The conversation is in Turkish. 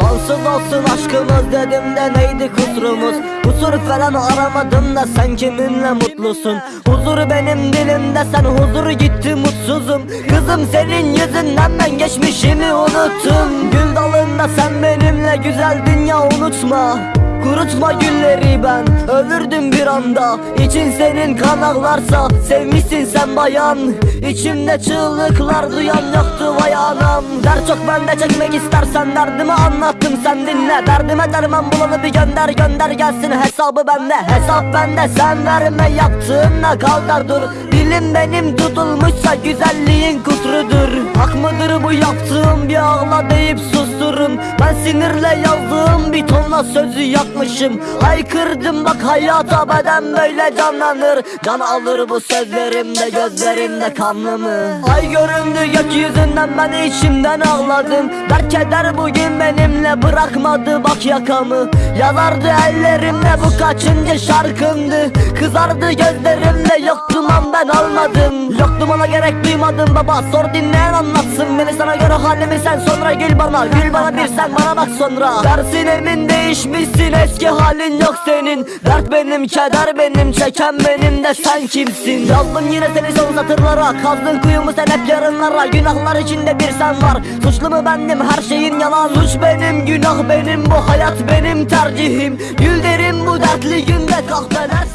Sonsuz olsun aşkımız dedim de neydi kusurumuz? Kusur falan aramadım da sen kiminle mutlusun? Huzur benim dilimde sen huzuru gitti mutsuzum. Kızım senin yüzünden ben geçmişimi unuttum. Gül dalında sen benimle güzel dünya unutma Kurutma gülleri ben Ölürdüm bir anda. İçin senin kan ağlarsa Sevmişsin sen bayan. İçimde çığlıklar duyan yoktu vay anam. Der çok ben de çekmek istersen Derdimi anlattım. Sen dinle Derdime derman bulanı bir gönder gönder gelsin. Hesabı bende hesap bende. Sen verme yaptığınla kal dur. Dilim benim tutulmuşsa güzelliğin kusurudur Hak mıdır bu yaptığım? Bir ağla deyip susturun. Ben sinirle yazdığım bir tonla sözü yakmışım Haykırdım bak hayata beden böyle canlanır. Can alır bu sözlerimde gözlerimde kanlı mı Ay göründü gökyüzünden ben içimden ağladım. Dert keder bugün benimle bırakmadı bak yakamı. Yalardı ellerimle bu kaçıncı şarkımdı? Kızardı gözlerimle yoktum an ben almadım. Yoktum ona gerek duymadım baba. Sor dinleyen anlatsın. Beni sana göre halimi sen sonra gül bana. Gül bana bir sen bana bak sonra. Dersin emin değişmişsin. Eski halin yok senin. Dert benim keder benim çeken benim de sen kimsin? Yazdım yine seni son satırlara. Kazdın kuyumu sen hep yarınlara. Günahlar içinde bir sen var. Suçlu mu bendim? Her şeyin yalan. Suç benim günah benim. Bu hayat benim tercihim. Gül derim bu dertli günde kahveler